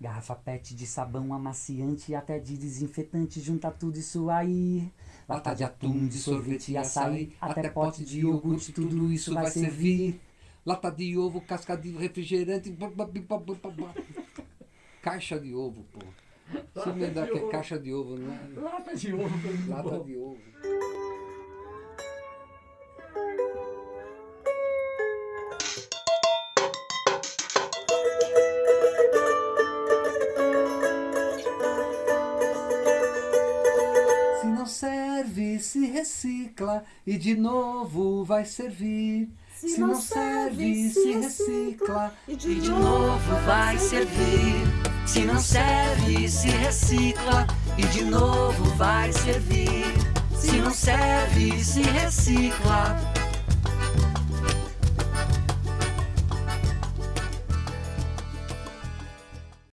Garrafa pet de sabão amaciante e até de desinfetante, junta tudo isso aí. Lata de atum, de sorvete e açaí, até pote de iogurte, tudo isso vai servir. Lata de ovo, casca de refrigerante. Caixa de ovo, pô. Você me dá que é caixa de ovo, não é? Lata de ovo. Lata de ovo. Serve, se recicla e de novo vai servir. Se não serve, se recicla e de novo vai servir. Se não serve, se recicla e de novo vai servir. Se não serve, se recicla